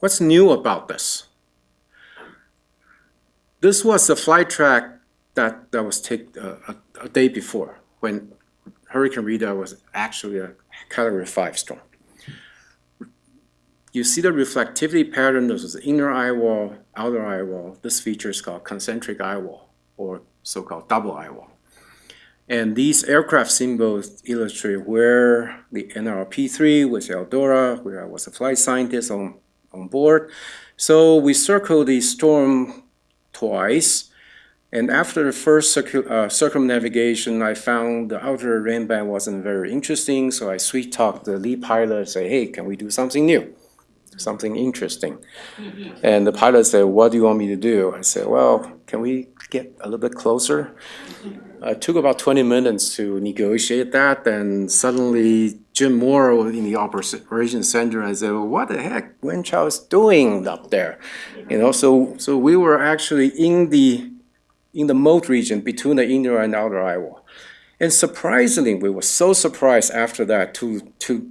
what's new about this? This was the flight track that, that was taken uh, a, a day before when Hurricane Rita was actually a Category 5 storm. You see the reflectivity pattern, this is the inner eye wall, outer eye wall. This feature is called concentric eye wall, or so-called double eye wall. And these aircraft symbols illustrate where the NLRP3 with Eldora, where I was a flight scientist on, on board. So we circled the storm twice. And after the first uh, circumnavigation, I found the outer rain band wasn't very interesting. So I sweet talked the lead pilot and say, hey, can we do something new? Something interesting. And the pilot said, what do you want me to do? I said, well, can we get a little bit closer? It took about 20 minutes to negotiate that, and suddenly Jim Moore in the operation center and said, well, "What the heck, Wenchao is doing up there?" You know, so so we were actually in the in the moat region between the inner and outer wall, and surprisingly, we were so surprised after that to to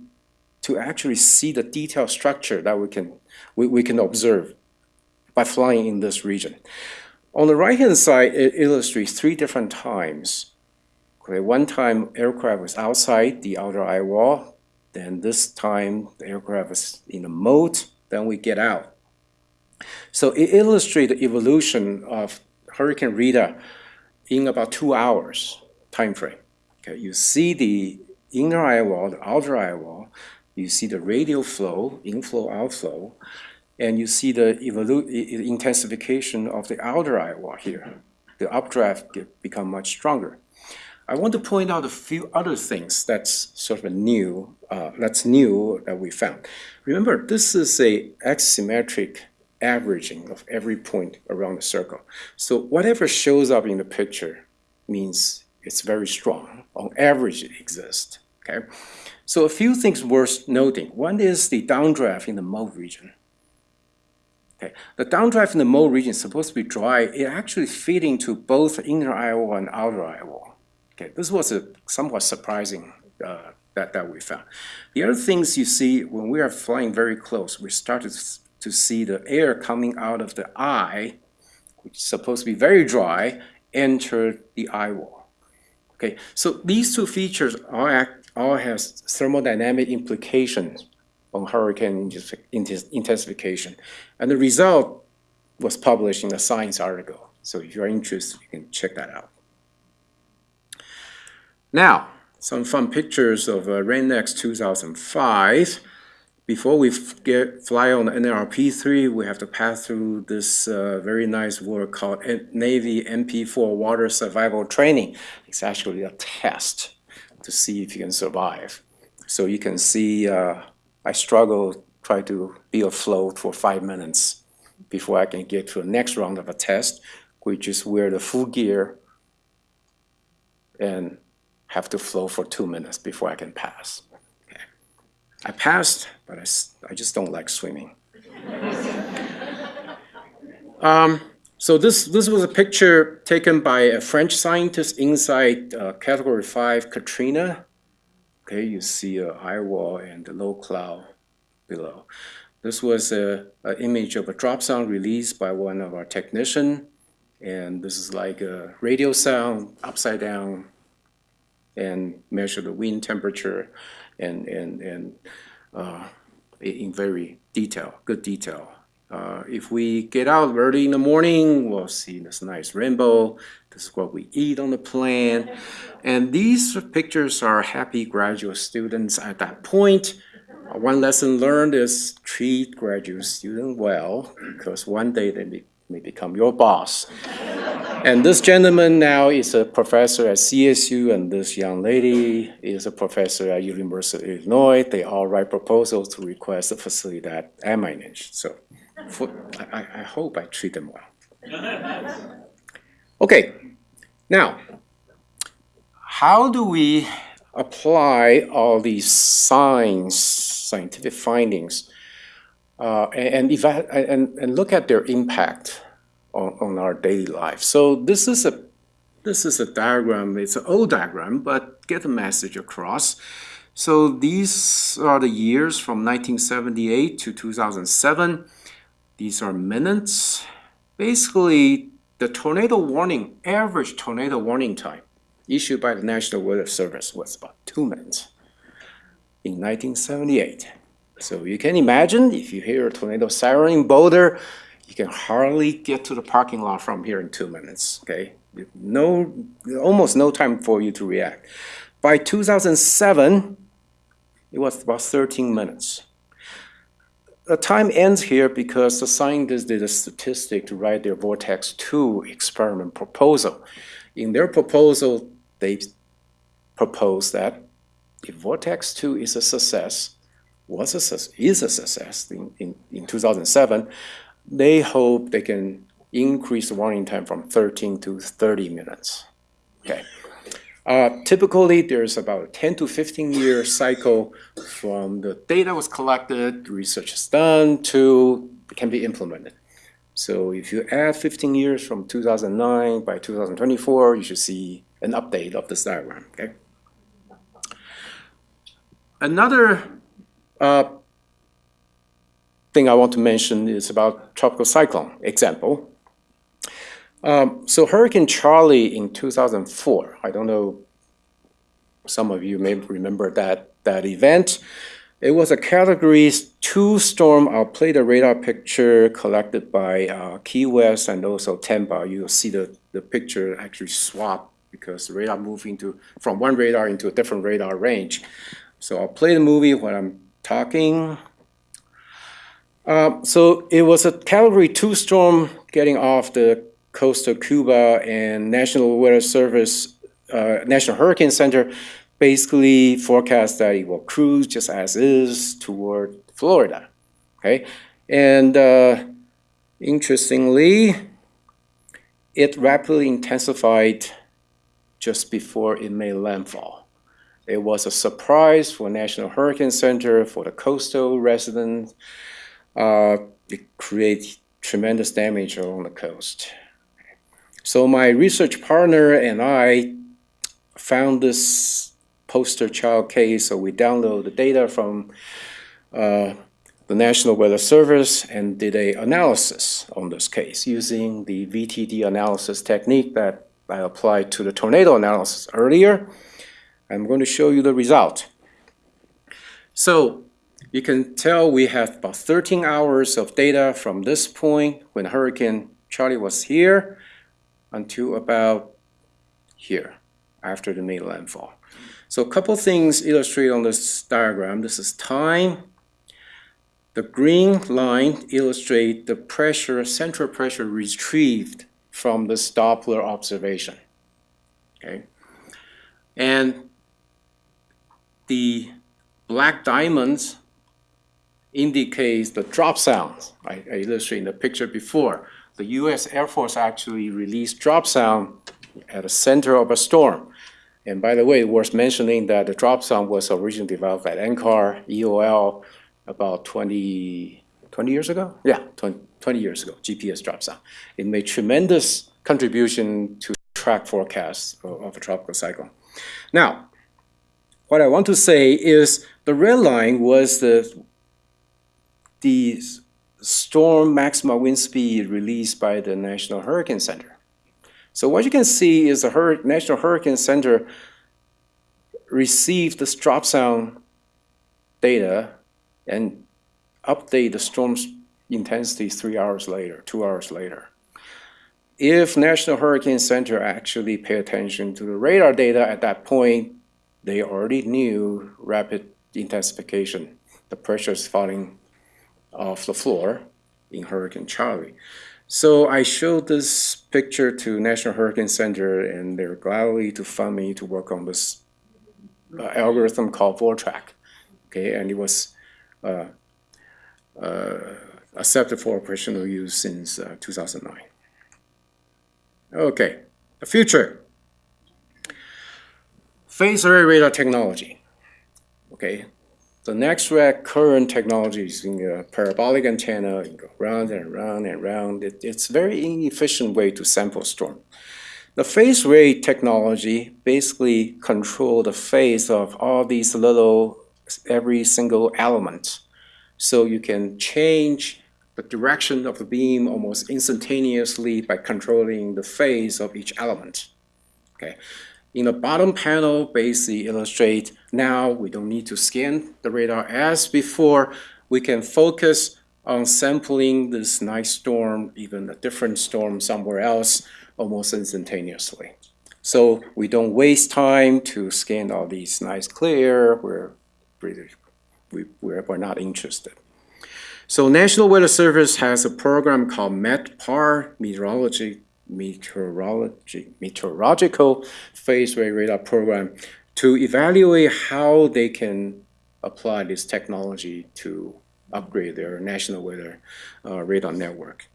to actually see the detailed structure that we can we, we can observe by flying in this region. On the right-hand side, it illustrates three different times. Okay, one time aircraft was outside the outer eye wall, then this time the aircraft was in the moat, then we get out. So it illustrates the evolution of Hurricane Rita in about two hours time frame. Okay, you see the inner eye wall, the outer eye wall, you see the radial flow, inflow, outflow, and you see the intensification of the outer wall here. The updraft get, become much stronger. I want to point out a few other things that's sort of new, uh, that's new that we found. Remember, this is a axisymmetric averaging of every point around the circle. So whatever shows up in the picture means it's very strong. On average, it exists. Okay. So a few things worth noting. One is the downdraft in the moat region. Okay. The downdraft in the moat region is supposed to be dry. It actually fit into both inner wall and outer wall. Okay. This was a somewhat surprising uh, that, that we found. The other things you see when we are flying very close, we started to see the air coming out of the eye, which is supposed to be very dry, enter the eye wall. Okay, so these two features all, act, all thermodynamic implications on hurricane intensification. And the result was published in a science article. So if you're interested, you can check that out. Now, some fun pictures of uh, RAINEX 2005. Before we get, fly on the NLRP3, we have to pass through this uh, very nice work called Navy MP4 Water Survival Training. It's actually a test to see if you can survive. So you can see uh, I struggle, try to be afloat for five minutes before I can get to the next round of a test, which is wear the full gear and have to float for two minutes before I can pass. Okay. I passed, but I, I just don't like swimming. [laughs] um, so this, this was a picture taken by a French scientist inside uh, Category 5 Katrina Okay, you see a eye wall and a low cloud below. This was an image of a dropsonde released by one of our technicians. And this is like a radiosonde upside down and measure the wind temperature and, and, and uh, in very detail, good detail. Uh, if we get out early in the morning, we'll see this nice rainbow. This is what we eat on the plane. And these pictures are happy graduate students at that point. Uh, One lesson learned is treat graduate student well because one day they may, become your boss. And this gentleman now is a professor at CSU, and this young lady is a professor at University of Illinois. They all write proposals to request a facility that I manage. So for, I, I- hope I treat them well. Okay, now, how do we apply all these science, scientific findings, uh, and, and, and, and look at their impact on, on our daily life? So this is a this is a diagram. It's an old diagram, but get the message across. So these are the years from 1978 to 2007. These are minutes. Basically, the tornado warning, average tornado warning time issued by the National Weather Service was about two minutes in 1978. So you can imagine if you hear a tornado siren in Boulder, you can hardly get to the parking lot from here in two minutes, okay? No, almost no time for you to react. By 2007, it was about 13 minutes. The time ends here because the scientists did a statistic to write their Vortex 2 experiment proposal. In their proposal, they proposed that if Vortex 2 is a success, was a, is a success in, in, in 2007, they hope they can increase the warning time from 13 to 30 minutes. Okay. Uh, typically, there's about a 10 to 15 year cycle from the data was collected, research is done, to can be implemented. So if you add 15 years from 2009, by 2024, you should see an update of this diagram. Okay. Another uh, thing I want to mention is about tropical cyclone example. Um, so Hurricane Charley in 2004, I don't know, some of you may remember that, that event. It was a category two storm. I'll play the radar picture collected by uh, Key West and also Tampa. You'll see the, the picture actually swap because the radar moved into, from one radar into a different radar range. So I'll play the movie when I'm talking. Uh, so it was a Category 2 storm getting off the coast of Cuba, and National Weather Service, uh, National Hurricane Center, basically forecast that it will cruise just as is toward Florida. Okay, and uh, interestingly, it rapidly intensified just before it made landfall. It was a surprise for National Hurricane Center, for the coastal residents. Uh, it created tremendous damage along the coast. So my research partner and I found this poster child case, so we downloaded the data from uh, the National Weather Service and did a analysis on this case using the VTD analysis technique that I applied to the tornado analysis earlier. I'm going to show you the result. So you can tell we have about 13 hours of data from this point when Hurricane Charley was here until about here after the main landfall. So a couple things illustrated on this diagram. This is time. The green line illustrates the pressure, central pressure retrieved from this Doppler observation. Okay. And the black diamonds indicates the dropsondes. I, I illustrated in the picture before. The U.S. Air Force actually released dropsonde at the center of a storm. And by the way, worth mentioning that the dropsonde was originally developed at NCAR, EOL, about 20, 20 years ago? Yeah, 20, 20 years ago, GPS dropsonde. It made tremendous contribution to track forecasts of, of a tropical cyclone. Now, what I want to say is the red line was the, the storm maximum wind speed released by the National Hurricane Center. So what you can see is the Hur National Hurricane Center received this dropsonde data and update the storm's intensity three hours later, two hours later. If National Hurricane Center actually pay attention to the radar data at that point, they already knew rapid intensification. The pressure is falling off the floor in Hurricane Charley. So I showed this picture to National Hurricane Center and they're gladly to fund me to work on this uh, algorithm called Vortrac. Okay, and it was uh, uh, accepted for operational use since uh, 2009. Okay, the future. Phased array radar technology. Okay, the next red current technology is in a parabolic antenna, you go round and round and round. It, it's a very inefficient way to sample storm. The phase array technology basically control the phase of all these little, every single element. So you can change the direction of the beam almost instantaneously by controlling the phase of each element. Okay. In the bottom panel, basically illustrate now we don't need to scan the radar as before. We can focus on sampling this nice storm, even a different storm somewhere else, almost instantaneously. So we don't waste time to scan all these nice clear. We're, we, we're, we're not interested. So National Weather Service has a program called METPAR, Meteorology meteorology, meteorological phase array radar program to evaluate how they can apply this technology to upgrade their national weather uh, radar network.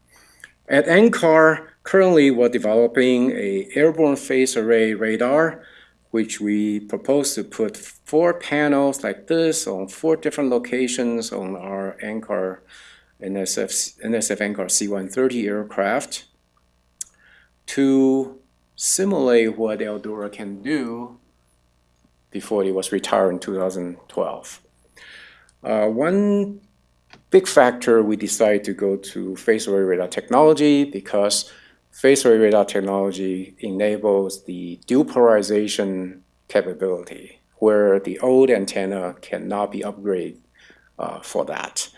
At NCAR, currently we're developing a airborne phase array radar, which we propose to put four panels like this on four different locations on our NCAR NSF, NSF NCAR C-130 aircraft to simulate what Eldora can do before it was retired in 2012. Uh, one big factor we decided to go to phased array radar technology because phased array radar technology enables the dual polarization capability where the old antenna cannot be upgraded uh, for that.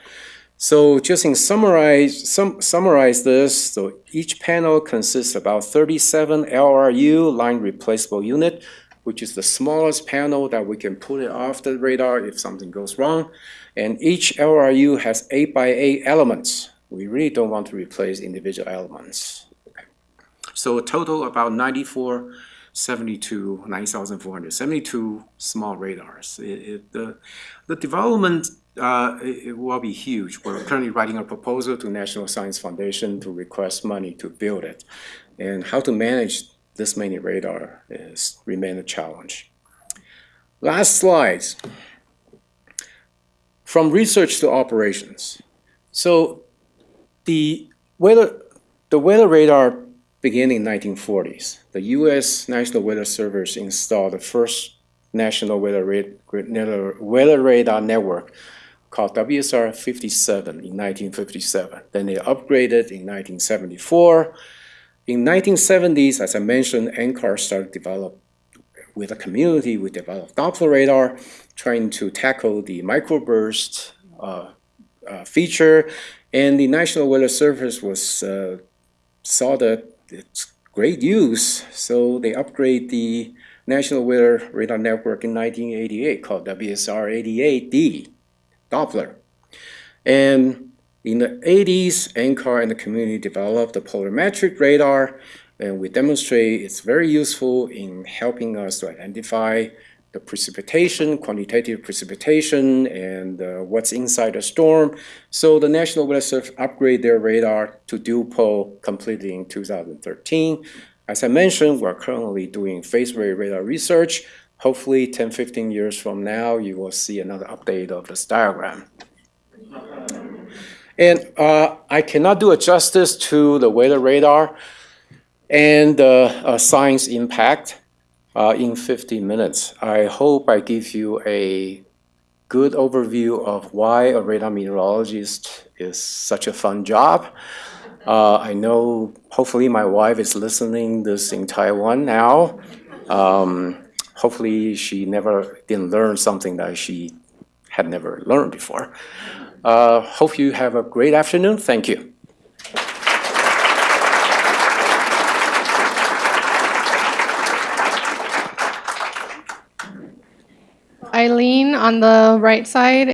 So just in summarize, sum, summarize this, so each panel consists about 37 LRU line replaceable unit, which is the smallest panel that we can put it off the radar if something goes wrong. And each LRU has 8 by 8 elements. We really don't want to replace individual elements. So a total about 94 72, 9,472 small radars. It, it, the, the development uh, it, will be huge. We're currently writing a proposal to National Science Foundation to request money to build it. And how to manage this many radar is remain a challenge. Last slides. From research to operations. So the weather, the weather radar began in 1940s. The U.S. National Weather Service installed the first national weather radar network called WSR 57 in 1957. Then they upgraded in 1974. In 1970s, as I mentioned, NCAR started develop with a community, we developed Doppler radar, trying to tackle the microburst uh, uh, feature. And the National Weather Service was uh, saw that it's great use, so they upgrade the National Weather Radar Network in 1988 called WSR-88D. Doppler. And in the 80s, NCAR and the community developed the polarimetric radar, and we demonstrate it's very useful in helping us to identify the precipitation, quantitative precipitation, and uh, what's inside the storm. So the National Weather Service upgraded their radar to dual pol completely in 2013. As I mentioned, we're currently doing phased array radar research hopefully 10, 15 years from now, you will see another update of this diagram. And uh, I cannot do a justice to the weather radar and the uh, science impact uh, in 50 minutes. I hope I give you a good overview of why a radar meteorologist is such a fun job. Uh, I know hopefully my wife is listening this in Taiwan now. Um, hopefully she never didn't learn something that she had never learned before. Uh, Hope you have a great afternoon. Thank you. Eileen on the right side